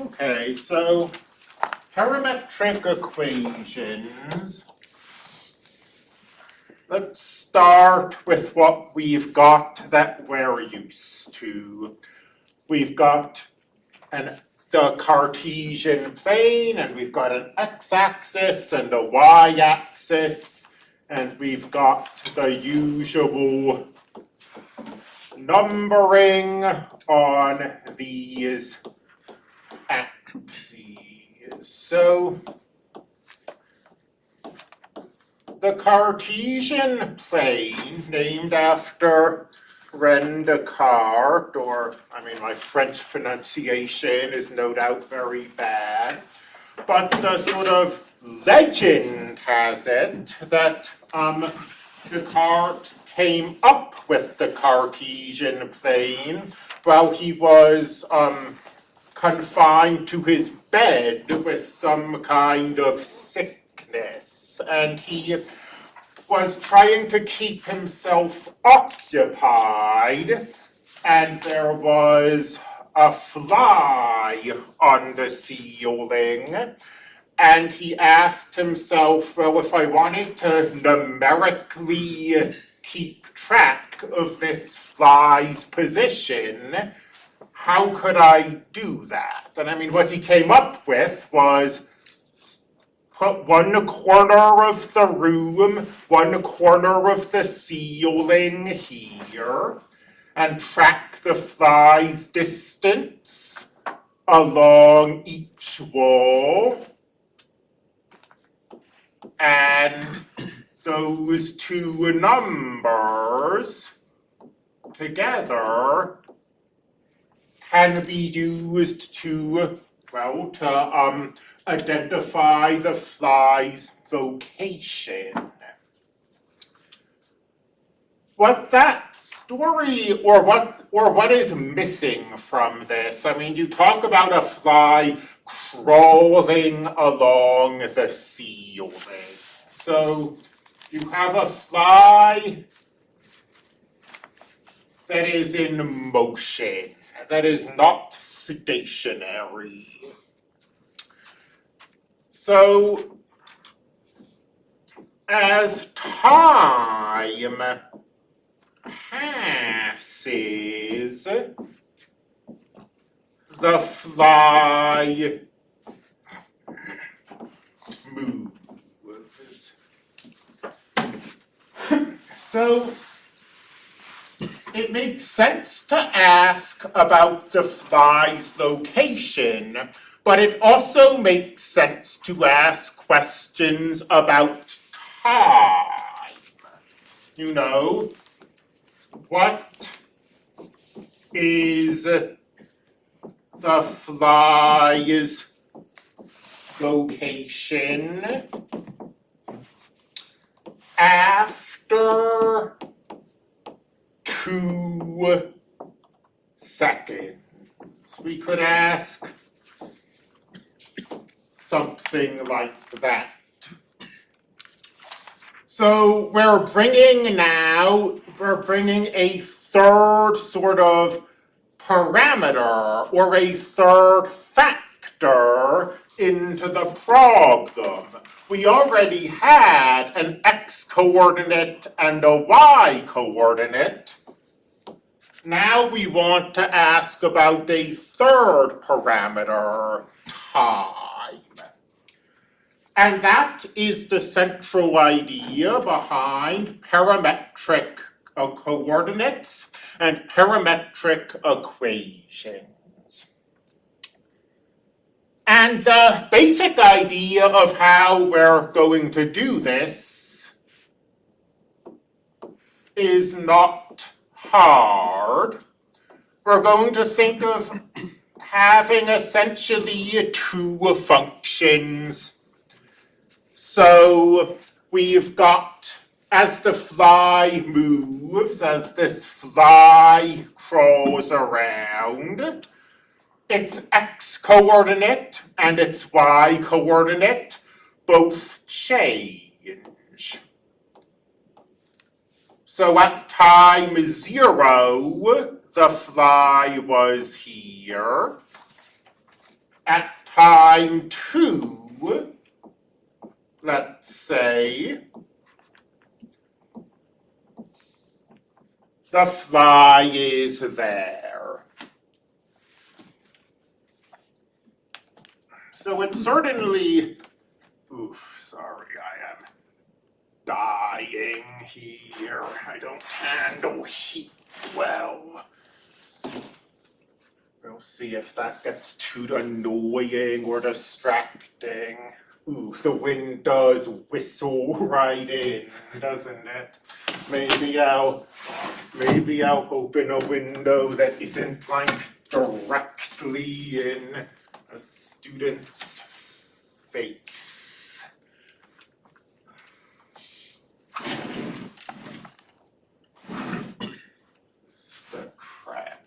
Okay, so parametric equations. Let's start with what we've got that we're used to. We've got an, the Cartesian plane, and we've got an x-axis and a y-axis, and we've got the usual numbering on these axes. So the Cartesian plane, named after René Descartes, or, I mean, my French pronunciation is no doubt very bad, but the sort of legend has it that um, Descartes came up with the Cartesian plane while he was um, confined to his bed with some kind of sickness, and he was trying to keep himself occupied, and there was a fly on the ceiling, and he asked himself, well, if I wanted to numerically keep track of this fly's position, how could I do that? And I mean, what he came up with was put one corner of the room, one corner of the ceiling here, and track the fly's distance along each wall. And those two numbers together can be used to, well, to um, identify the fly's vocation. What that story, or what, or what is missing from this, I mean, you talk about a fly crawling along the ceiling. So you have a fly that is in motion, that is not stationary. So as time passes, the fly moves. So it makes sense to ask about the fly's location, but it also makes sense to ask questions about time. You know, what is the fly's location after two seconds? We could ask something like that. So we're bringing now, we're bringing a third sort of parameter or a third factor into the problem. We already had an x coordinate and a y coordinate. Now we want to ask about a third parameter, time. And that is the central idea behind parametric uh, coordinates and parametric equations. And the basic idea of how we're going to do this is not hard. We're going to think of having essentially two functions so we've got, as the fly moves, as this fly crawls around, its x coordinate and its y coordinate both change. So at time zero, the fly was here. at time two, let's say, the fly is there. So it's certainly, oof, sorry, dying here. I don't handle heat well. We'll see if that gets too annoying or distracting. Ooh, the wind does whistle right in, doesn't it? Maybe I'll, maybe I'll open a window that isn't like directly in a student's face. Just a crack.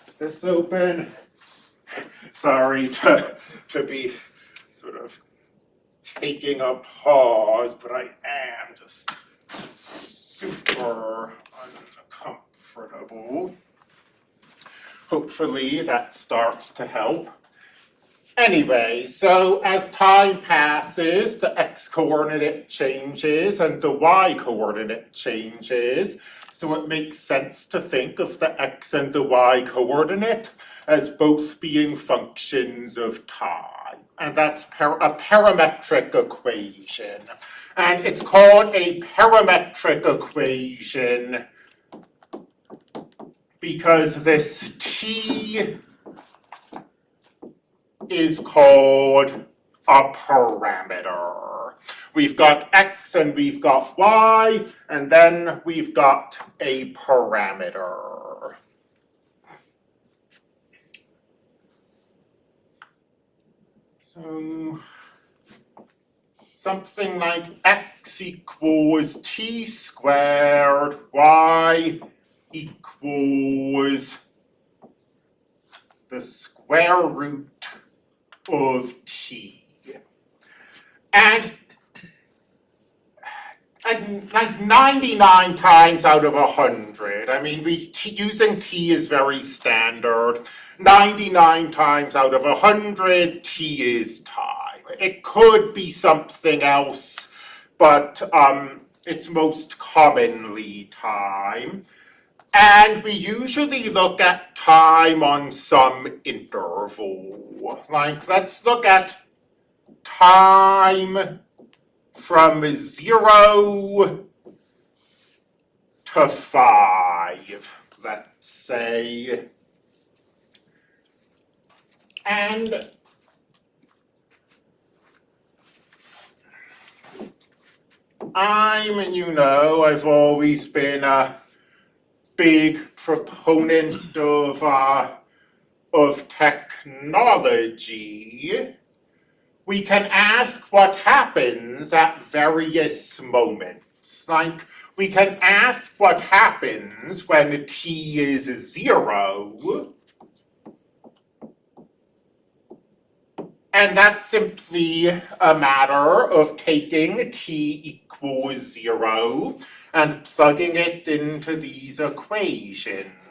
Is this open? Sorry to, to be sort of taking a pause, but I am just super uncomfortable. Hopefully that starts to help. Anyway, so as time passes, the x coordinate changes and the y coordinate changes. So it makes sense to think of the x and the y coordinate as both being functions of time. And that's par a parametric equation. And it's called a parametric equation because this t is called a parameter. We've got x and we've got y, and then we've got a parameter. So something like x equals t squared, y equals the square root of t. And like 99 times out of 100, I mean, we t using t is very standard. 99 times out of 100, t is time. It could be something else, but um, it's most commonly time. And we usually look at time on some interval. Like, let's look at time from zero to five, let's say. And I'm, you know, I've always been a big proponent of uh, of technology, we can ask what happens at various moments. Like, we can ask what happens when t is zero, and that's simply a matter of taking t equals zero and plugging it into these equations.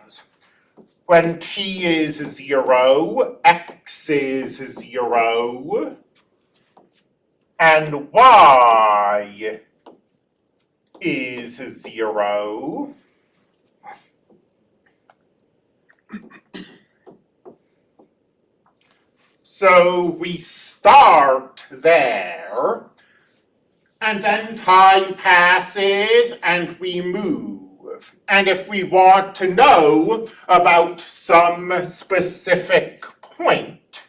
When t is zero, x is zero, and y is zero. So we start there, and then time passes and we move. And if we want to know about some specific point,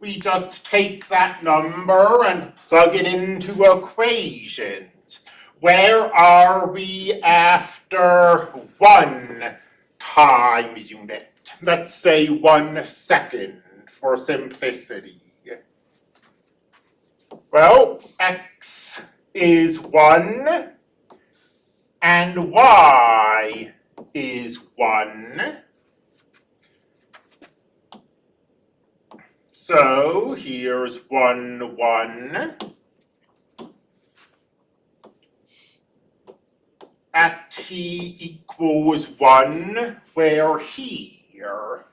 we just take that number and plug it into equations. Where are we after one time unit? Let's say one second for simplicity. Well, x is 1 and y is 1. So here's 1, 1. At t equals 1, where here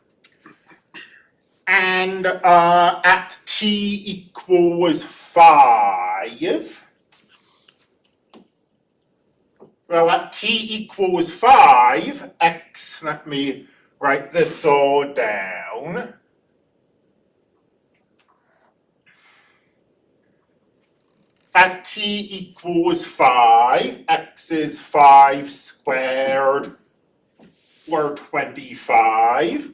And uh, at t equals five, well, at t equals five, x, let me write this all down. At t equals five, x is five squared or twenty-five.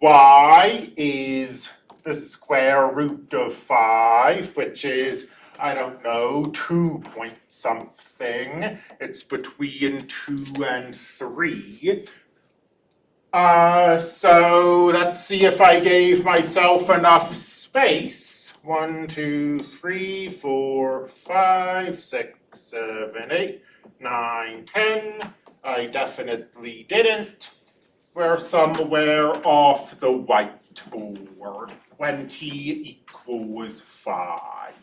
y is the square root of five, which is, I don't know, two point something. It's between two and three. Uh, so let's see if I gave myself enough space. One, two, three, four, five, six, seven, eight, nine, ten. I definitely didn't. We're somewhere off the whiteboard when t equals five.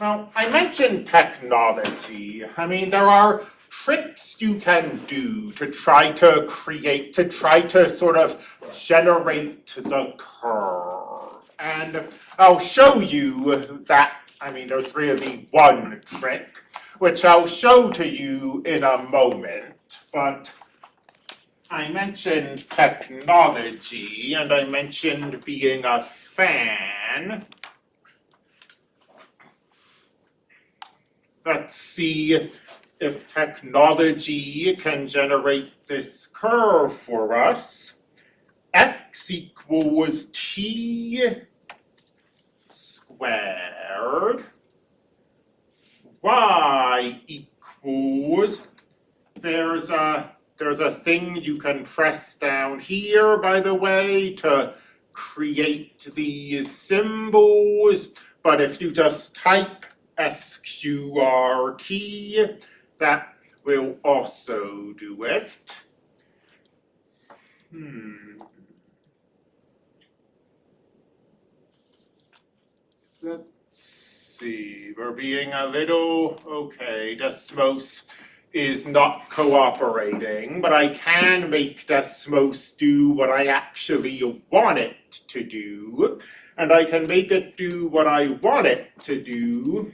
Now, I mentioned technology. I mean, there are tricks you can do to try to create, to try to sort of generate the curve. And I'll show you that, I mean, there's really one trick, which I'll show to you in a moment, but I mentioned technology and I mentioned being a fan. Let's see if technology can generate this curve for us. x equals t squared y equals, there's a, there's a thing you can press down here, by the way, to create these symbols, but if you just type SQRT, that will also do it. Hmm. Let's see, we're being a little, okay, Desmos is not cooperating, but I can make Desmos do what I actually want it to do. And I can make it do what I want it to do.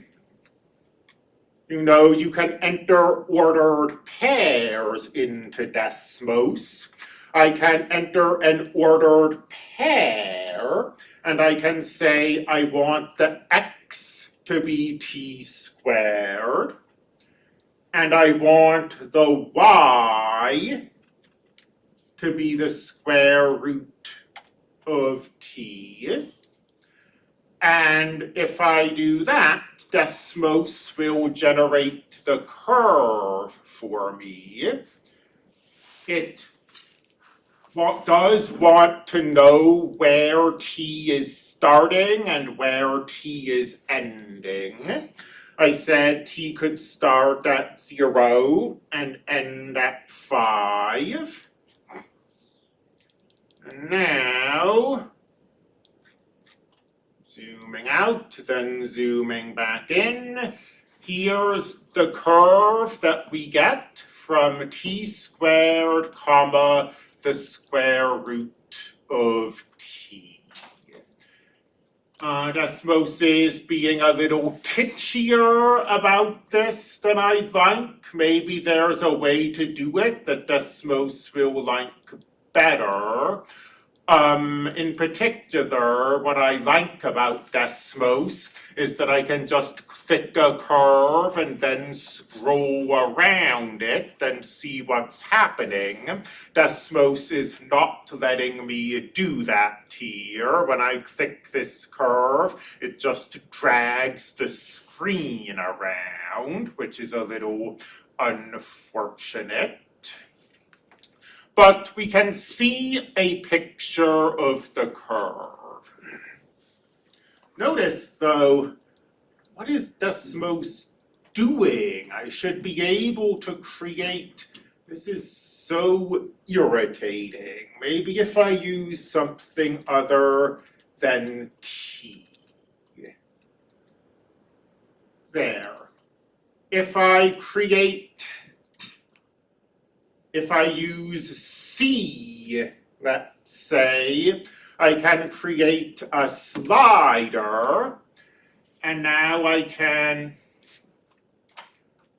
You know, you can enter ordered pairs into Desmos. I can enter an ordered pair and I can say I want the x to be t squared, and I want the y to be the square root of t. And if I do that, Desmos will generate the curve for me. It does want to know where t is starting and where t is ending. I said t could start at zero and end at five. Now, zooming out, then zooming back in, here's the curve that we get from t squared comma the square root of t. Desmos is being a little titchier about this than I'd like. Maybe there's a way to do it that Desmos will like better. Um, in particular, what I like about Desmos is that I can just click a curve and then scroll around it and see what's happening. Desmos is not letting me do that here. When I click this curve, it just drags the screen around, which is a little unfortunate but we can see a picture of the curve. Notice though, what is Desmos doing? I should be able to create, this is so irritating. Maybe if I use something other than T. There. If I create if I use C, let's say I can create a slider and now I can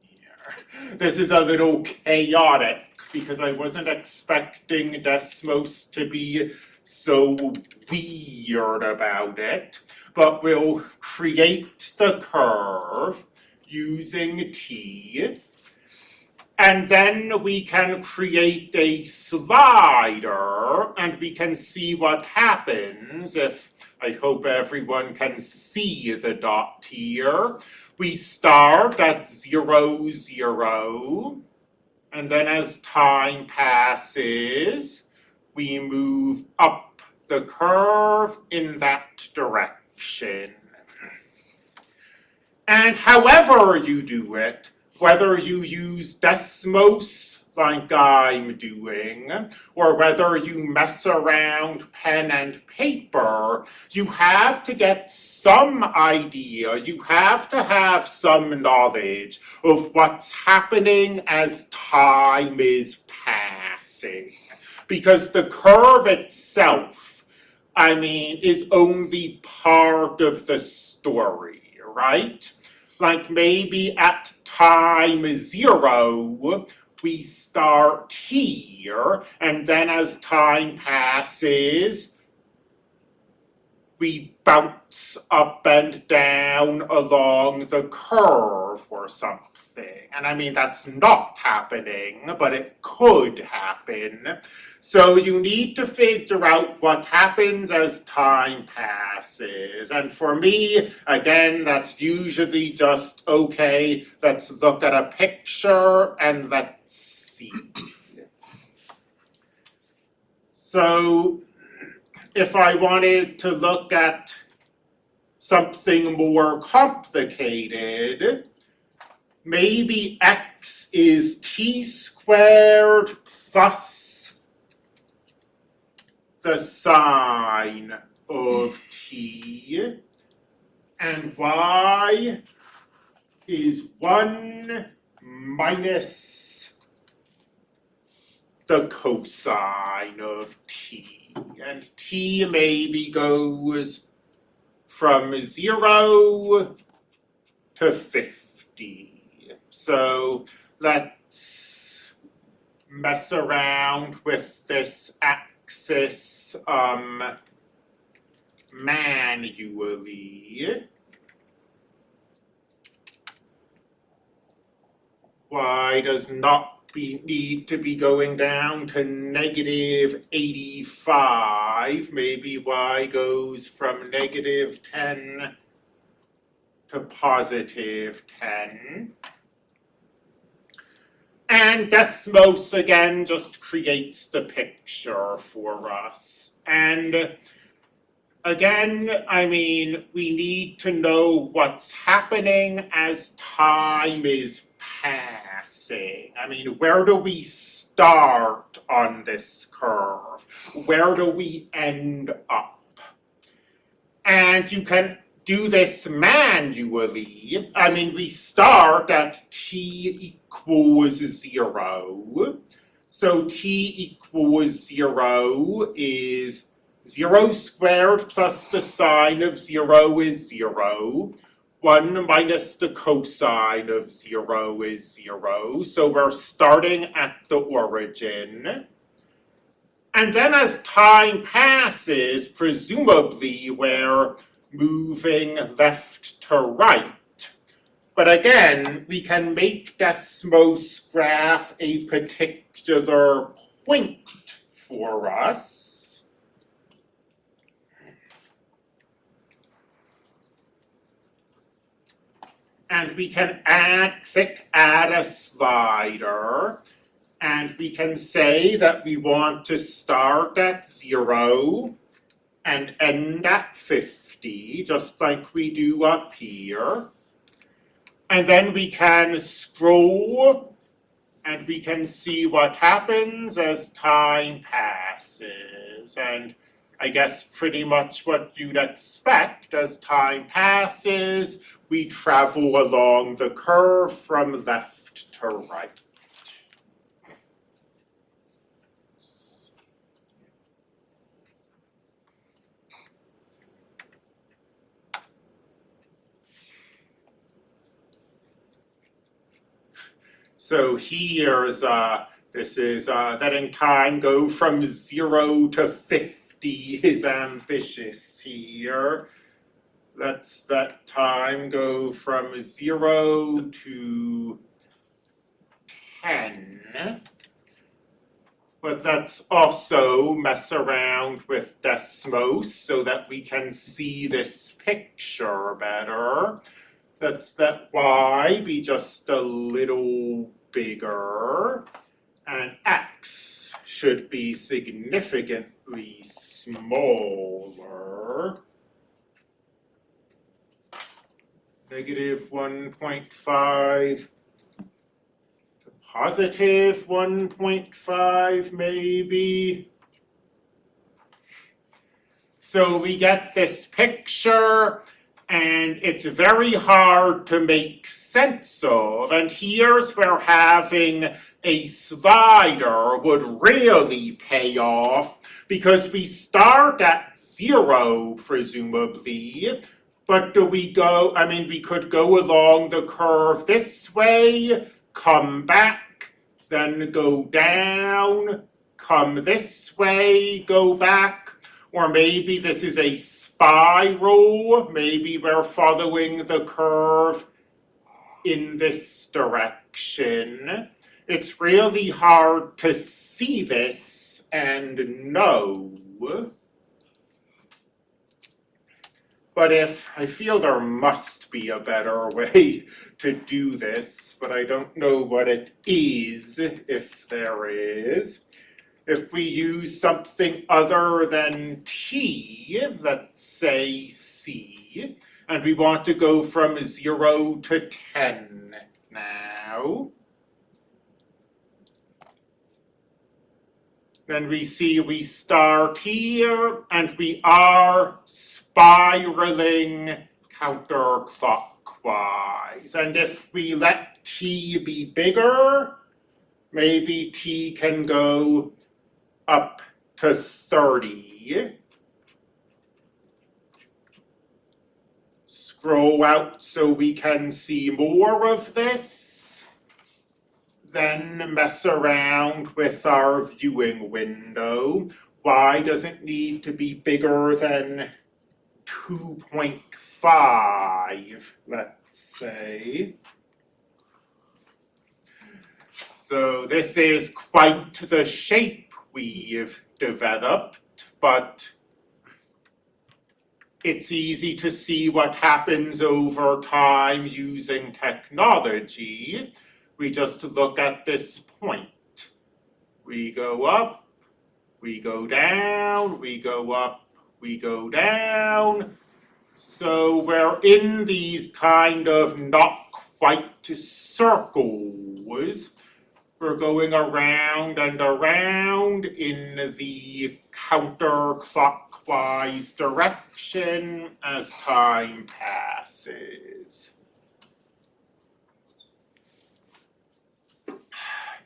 here. This is a little chaotic because I wasn't expecting Desmos to be so weird about it. But we'll create the curve using T. And then we can create a slider and we can see what happens if, I hope everyone can see the dot here. We start at zero, zero, and then as time passes, we move up the curve in that direction. And however you do it, whether you use Desmos like I'm doing, or whether you mess around pen and paper, you have to get some idea, you have to have some knowledge of what's happening as time is passing. Because the curve itself, I mean, is only part of the story, right? Like maybe at time zero, we start here, and then as time passes, we bounce up and down along the curve or something. And I mean, that's not happening, but it could happen. So you need to figure out what happens as time passes. And for me, again, that's usually just, okay, let's look at a picture and let's see. So if I wanted to look at something more complicated, maybe x is t squared plus the sine of t, and y is one minus the cosine of t and t maybe goes from zero to fifty. So let's mess around with this axis um manually. Y does not be, need to be going down to negative eighty-five, maybe y goes from negative ten to positive ten. And Desmos again just creates the picture for us. And again, I mean, we need to know what's happening as time is passing. I mean, where do we start on this curve? Where do we end up? And you can do this manually. I mean, we start at t equals zero. So t equals zero is zero squared plus the sine of zero is zero. One minus the cosine of zero is zero, so we're starting at the origin. And then as time passes, presumably we're moving left to right. But again, we can make Desmos graph a particular point for us. And we can add, click add a slider. And we can say that we want to start at zero and end at just like we do up here. And then we can scroll and we can see what happens as time passes. And I guess pretty much what you'd expect as time passes, we travel along the curve from left to right. So here's, uh, this is, uh, letting time go from zero to fifty is ambitious here. Let's let time go from zero to ten. But let's also mess around with Desmos so that we can see this picture better. Let's let y be just a little bigger. And x should be significantly smaller. 1.5 to positive 1.5 maybe. So we get this picture and it's very hard to make sense of. And here's where having a slider would really pay off because we start at zero presumably. But do we go, I mean, we could go along the curve this way, come back, then go down, come this way, go back, or maybe this is a spiral, maybe we're following the curve in this direction. It's really hard to see this and know. But if, I feel there must be a better way to do this, but I don't know what it is, if there is. If we use something other than t, let's say c, and we want to go from zero to ten now. Then we see we start here and we are spiraling counterclockwise. And if we let t be bigger, maybe t can go up to thirty. Scroll out so we can see more of this. Then mess around with our viewing window. Y does it need to be bigger than two point five, let's say. So this is quite the shape we've developed, but it's easy to see what happens over time using technology. We just look at this point. We go up, we go down, we go up, we go down. So we're in these kind of not quite circles. We're going around and around in the counterclockwise direction as time passes.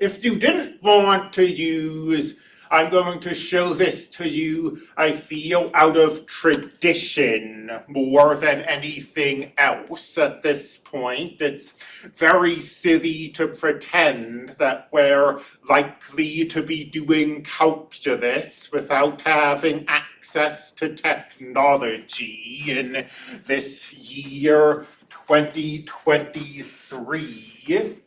If you didn't want to use I'm going to show this to you, I feel, out of tradition more than anything else at this point. It's very silly to pretend that we're likely to be doing calculus without having access to technology in this year 2023.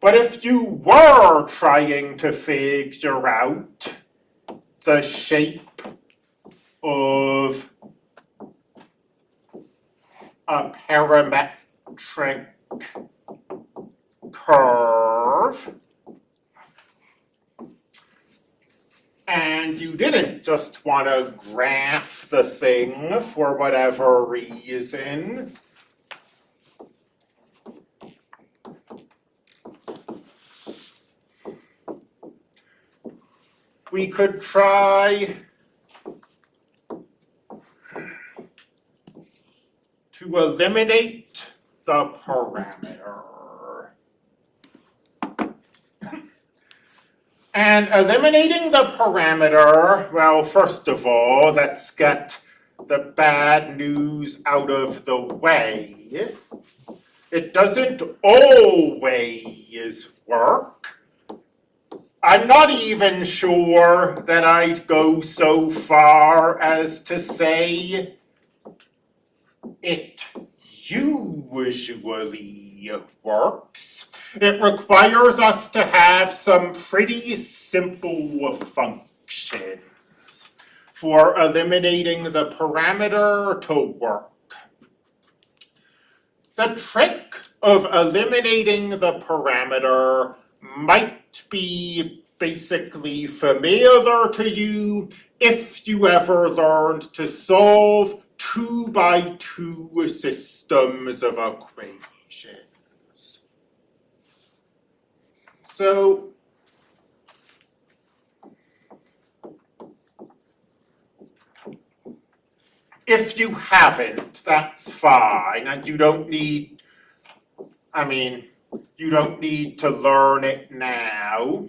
But if you were trying to figure out the shape of a parametric curve, and you didn't just want to graph the thing for whatever reason, we could try to eliminate the parameter. And eliminating the parameter, well, first of all, let's get the bad news out of the way. it doesn't always work. I'm not even sure that I'd go so far as to say it usually works. It requires us to have some pretty simple functions for eliminating the parameter to work. The trick of eliminating the parameter might be basically familiar to you if you ever learned to solve two by two systems of equations. So if you haven't, that's fine, and you don't need, I mean, you don't need to learn it now.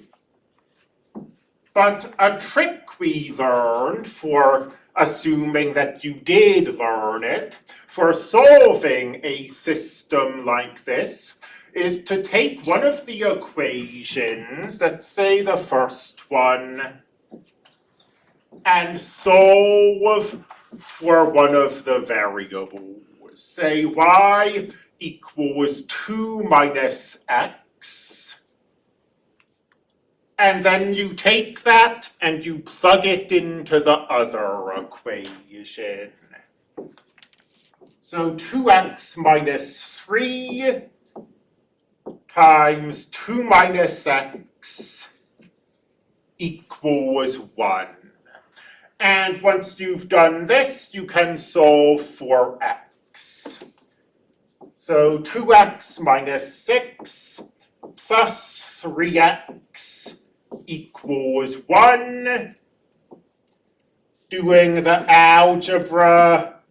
But a trick we learned for assuming that you did learn it, for solving a system like this, is to take one of the equations, let's say the first one, and solve for one of the variables. Say y equals 2 minus x. And then you take that and you plug it into the other equation. So 2x minus 3 times 2 minus x equals 1. And once you've done this, you can solve for x. So 2x minus 6 plus 3x equals 1. Doing the algebra,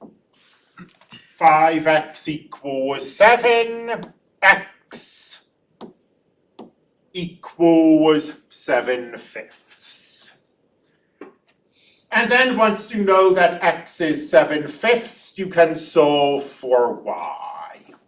5x equals 7, x equals 7 fifths. And then once you know that x is 7 fifths, you can solve for y.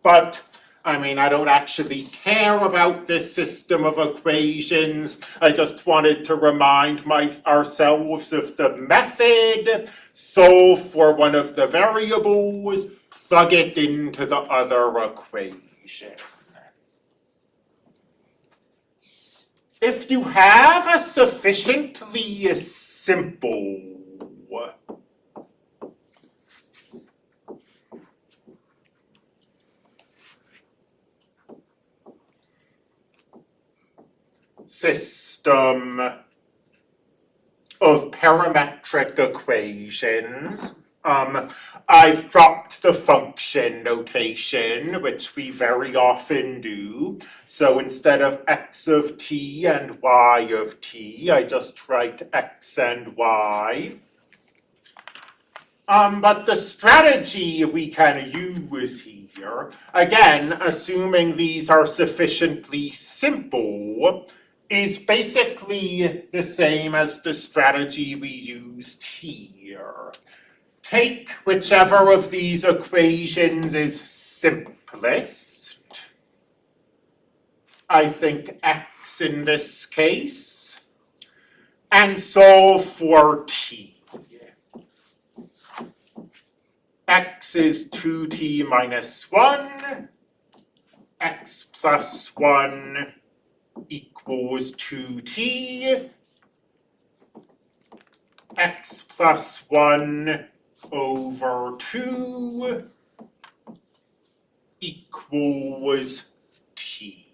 But I mean, I don't actually care about this system of equations. I just wanted to remind my, ourselves of the method, solve for one of the variables, plug it into the other equation. If you have a sufficiently simple system of parametric equations. Um, I've dropped the function notation, which we very often do. So instead of x of t and y of t, I just write x and y. Um, but the strategy we can use here, again, assuming these are sufficiently simple, is basically the same as the strategy we used here. Take whichever of these equations is simplest. I think x in this case. And solve for t. x is 2t minus 1. x plus 1 equals 2t x plus 1 over 2 equals t.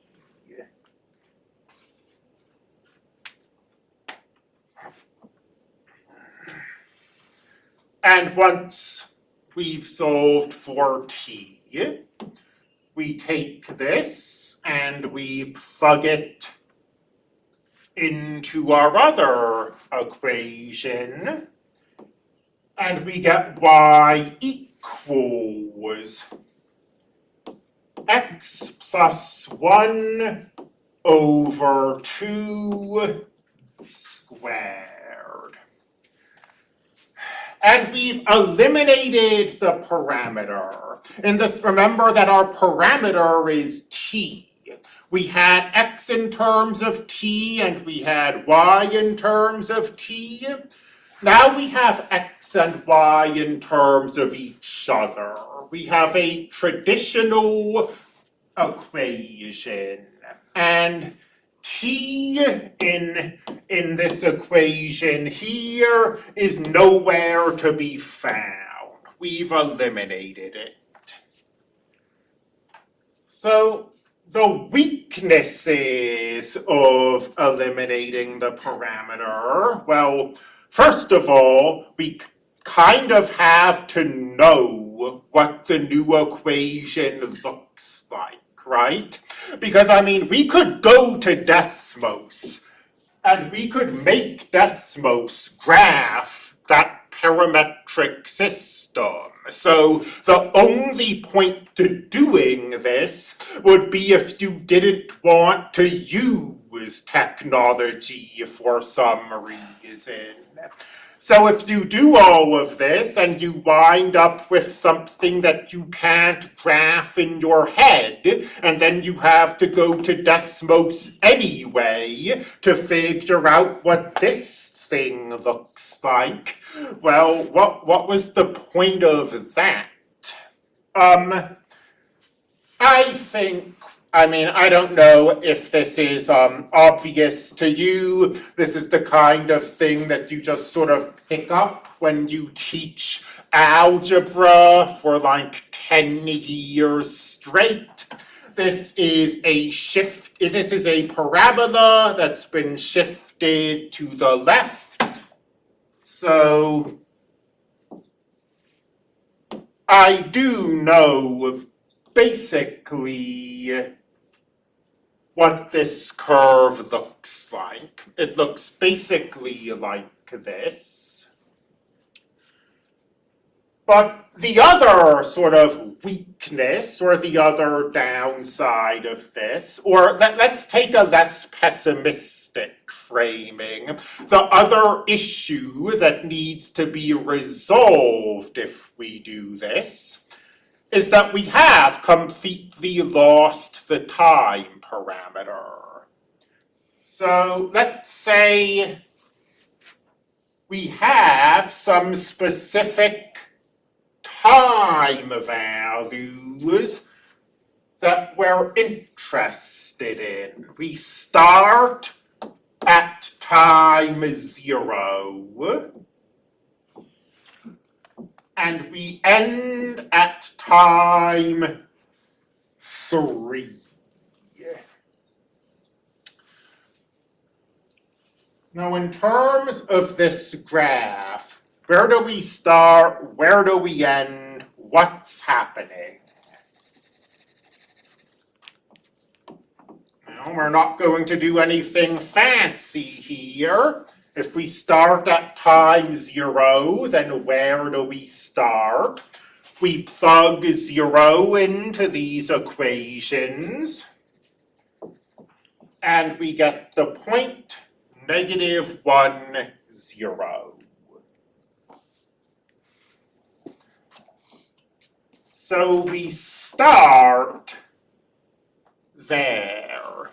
And once we've solved for t, we take this and we plug it into our other equation, and we get y equals x plus 1 over 2 squared. And we've eliminated the parameter. In this, remember that our parameter is t. We had x in terms of t and we had y in terms of t. Now we have x and y in terms of each other. We have a traditional equation. And t in, in this equation here is nowhere to be found. We've eliminated it. So the weaknesses of eliminating the parameter, well, first of all, we kind of have to know what the new equation looks like, right? Because, I mean, we could go to Desmos and we could make Desmos graph that parametric system. So the only point to doing this would be if you didn't want to use technology for some reason. So if you do all of this and you wind up with something that you can't graph in your head, and then you have to go to Desmos anyway to figure out what this thing looks like, well, what, what was the point of that? Um, I think, I mean, I don't know if this is um, obvious to you. This is the kind of thing that you just sort of pick up when you teach algebra for like 10 years straight. This is a shift, this is a parabola that's been shifted to the left. So I do know basically what this curve looks like. It looks basically like this. But the other sort of weakness or the other downside of this, or let, let's take a less pessimistic framing, the other issue that needs to be resolved if we do this is that we have completely lost the time parameter. So let's say we have some specific time values that we're interested in. We start at time zero and we end at time three. Now in terms of this graph, where do we start? Where do we end? What's happening? Well, we're not going to do anything fancy here. If we start at time zero, then where do we start? We plug zero into these equations, and we get the point negative one, zero. So we start there.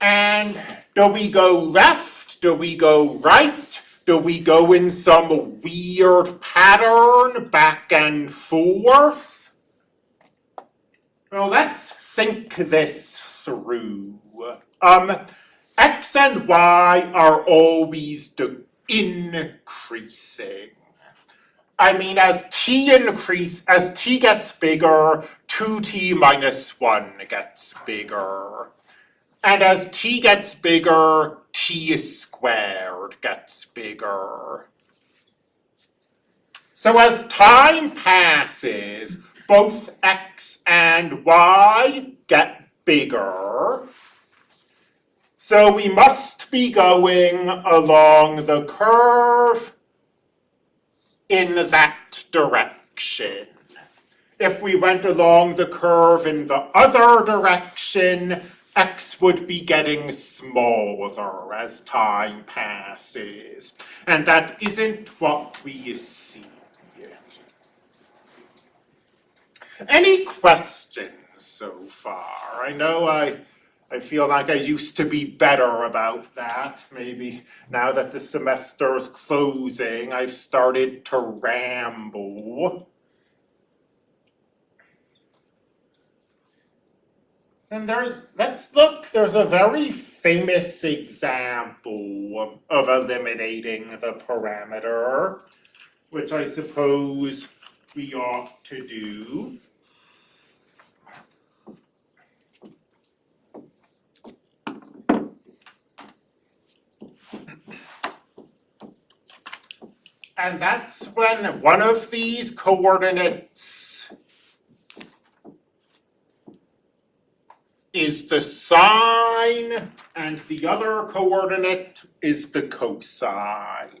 And do we go left? Do we go right? Do we go in some weird pattern back and forth? Well, let's think this through. Um, X and Y are always increasing. I mean, as t increase, as t gets bigger, 2t minus 1 gets bigger. And as t gets bigger, t squared gets bigger. So as time passes, both x and y get bigger. So we must be going along the curve in that direction. If we went along the curve in the other direction, x would be getting smaller as time passes. And that isn't what we see. Any questions so far? I know I, I feel like I used to be better about that. Maybe now that the semester is closing, I've started to ramble. And there's, let's look, there's a very famous example of eliminating the parameter, which I suppose we ought to do. And that's when one of these coordinates is the sine and the other coordinate is the cosine.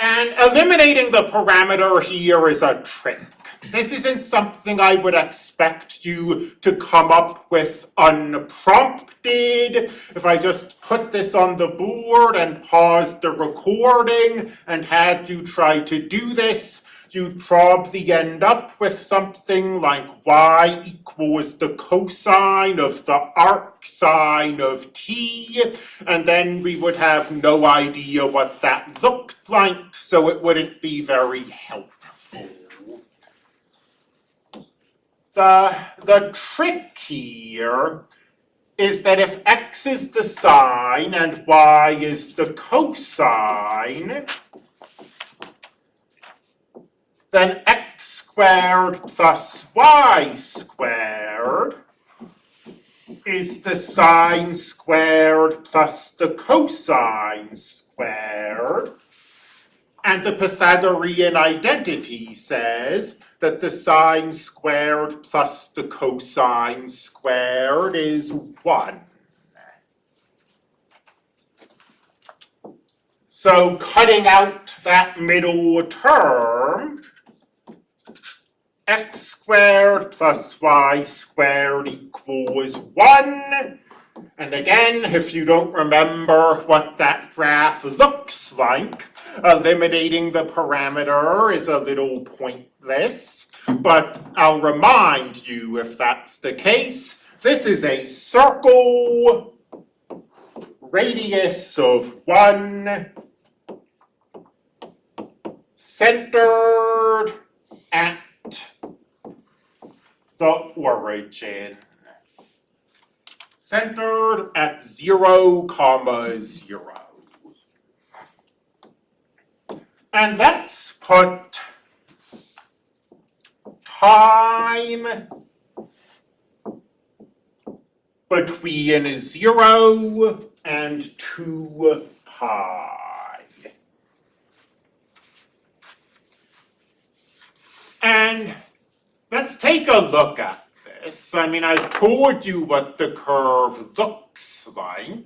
And eliminating the parameter here is a trick. This isn't something I would expect you to come up with unprompted. If I just put this on the board and paused the recording and had you try to do this, you'd probably end up with something like y equals the cosine of the arc sine of t, and then we would have no idea what that looked like, so it wouldn't be very helpful. The, the trick here is that if x is the sine and y is the cosine, then x squared plus y squared is the sine squared plus the cosine squared. And the Pythagorean identity says that the sine squared plus the cosine squared is 1. So cutting out that middle term, x squared plus y squared equals 1. And again, if you don't remember what that graph looks like, eliminating the parameter is a little pointless. But I'll remind you, if that's the case, this is a circle, radius of 1, centered at the origin. Centered at 0 comma 0. And let's put time between 0 and 2 pi. And let's take a look at this. I mean, I've told you what the curve looks like.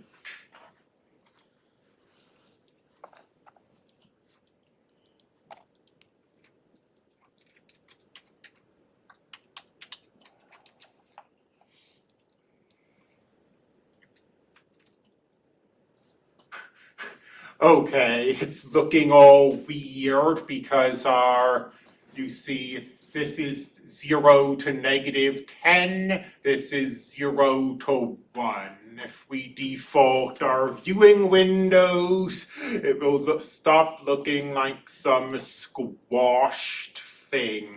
Okay, it's looking all weird because our you see this is 0 to negative 10, this is 0 to 1. If we default our viewing windows, it will look, stop looking like some squashed thing.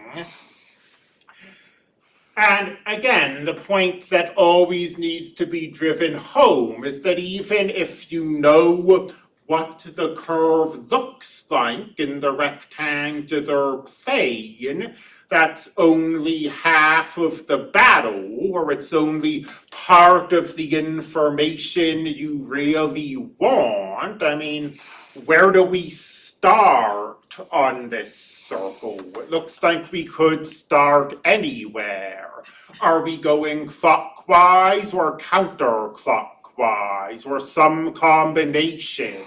And again, the point that always needs to be driven home is that even if you know what the curve looks like in the rectangular plane, that's only half of the battle, or it's only part of the information you really want. I mean, where do we start on this circle? It looks like we could start anywhere. Are we going clockwise or counterclockwise, or some combination?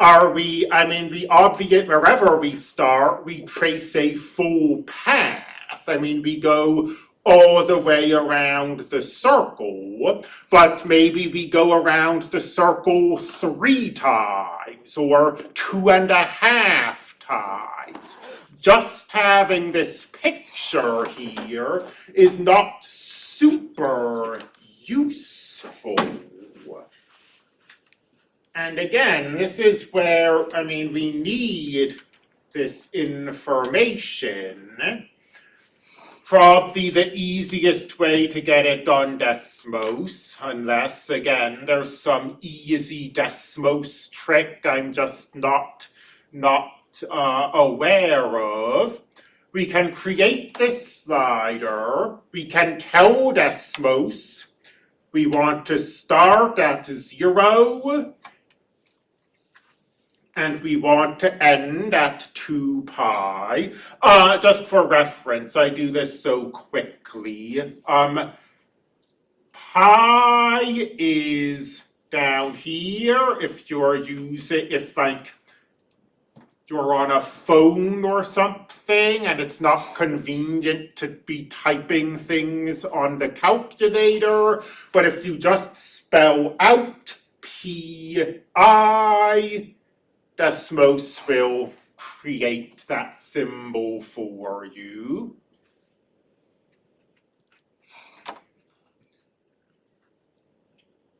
Are we, I mean, we obviate wherever we start, we trace a full path. I mean, we go all the way around the circle, but maybe we go around the circle three times or two and a half times. Just having this picture here is not super useful. And again, this is where, I mean, we need this information. Probably the easiest way to get it on Desmos, unless, again, there's some easy Desmos trick I'm just not, not uh, aware of. We can create this slider, we can tell Desmos we want to start at zero and we want to end at 2 pi. Uh, just for reference, I do this so quickly. Um, pi is down here if you're using, if like you're on a phone or something and it's not convenient to be typing things on the calculator, but if you just spell out P-I, Desmos will create that symbol for you.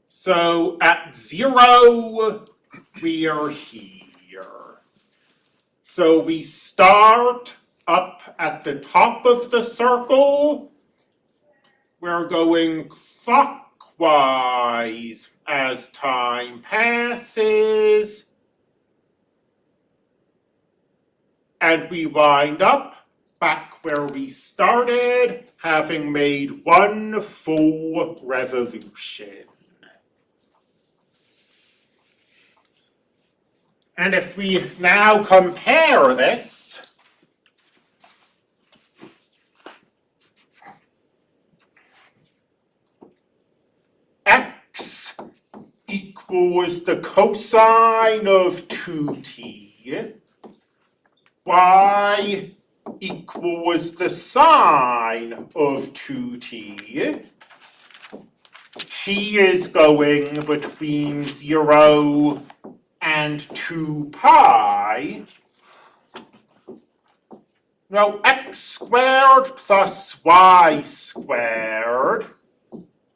So at zero, we are here. So we start up at the top of the circle. We're going clockwise as time passes. And we wind up back where we started, having made one full revolution. And if we now compare this x equals the cosine of 2t, y equals the sine of 2t, t. Is going between 0 and 2 pi, now x squared plus y squared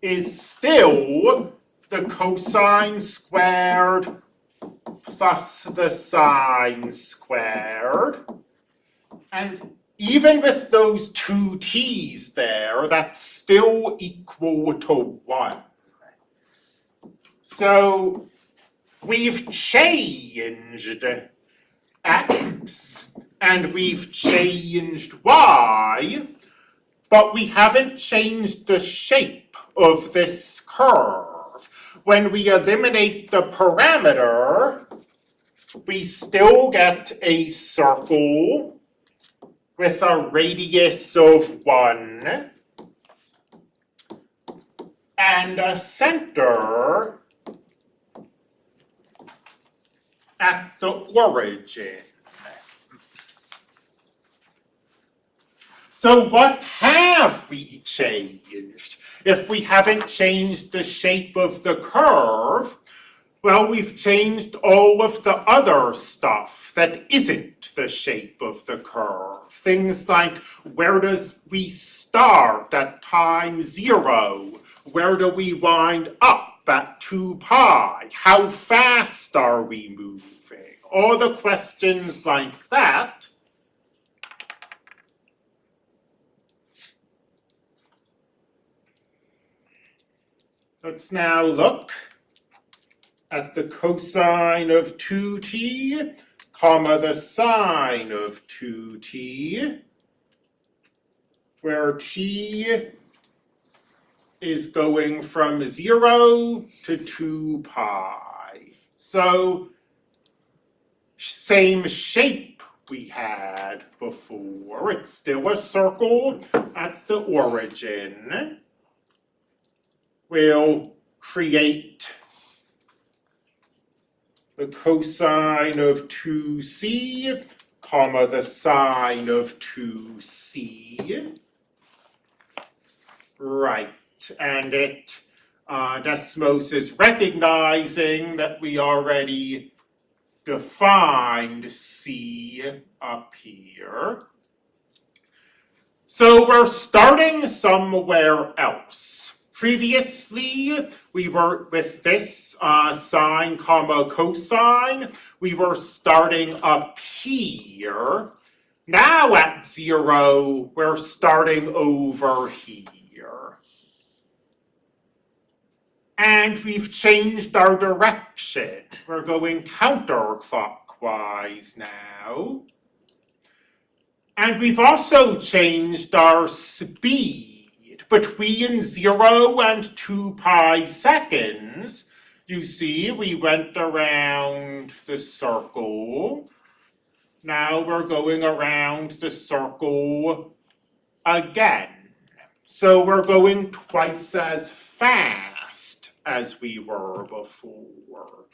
is still the cosine squared plus the sine squared. And even with those two t's there, that's still equal to 1. So we've changed x and we've changed y, but we haven't changed the shape of this curve. When we eliminate the parameter, we still get a circle with a radius of 1 and a center at the origin. So what have we changed? If we haven't changed the shape of the curve, well, we've changed all of the other stuff that isn't the shape of the curve. Things like where does we start at time zero? Where do we wind up at 2 pi? How fast are we moving? All the questions like that Let's now look at the cosine of 2t, comma the sine of 2t, where t is going from 0 to 2 pi. So, same shape we had before. It's still a circle at the origin. We'll create the cosine of 2c, comma the sine of 2c. Right, and it, uh, Desmos is recognizing that we already defined C up here. So we're starting somewhere else. Previously, we were with this uh, sine comma cosine, we were starting up here. Now at zero, we're starting over here. And we've changed our direction. We're going counterclockwise now. And we've also changed our speed. Between zero and two pi seconds, you see, we went around the circle. Now we're going around the circle again. So we're going twice as fast as we were before.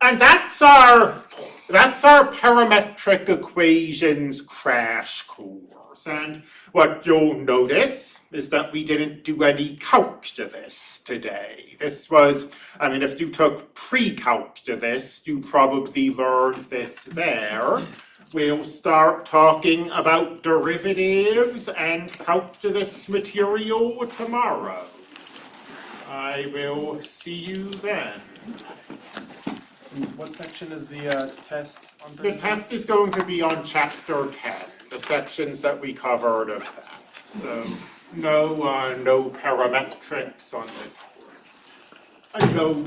And that's our, that's our parametric equations crash course. And what you'll notice is that we didn't do any calc to this today. This was, I mean, if you took pre-calc to this, you probably learned this there. We'll start talking about derivatives and calc to this material tomorrow. I will see you then. What section is the uh, test on The Thursday? test is going to be on chapter ten, the sections that we covered of that. So no, uh, no parametrics on the test. I know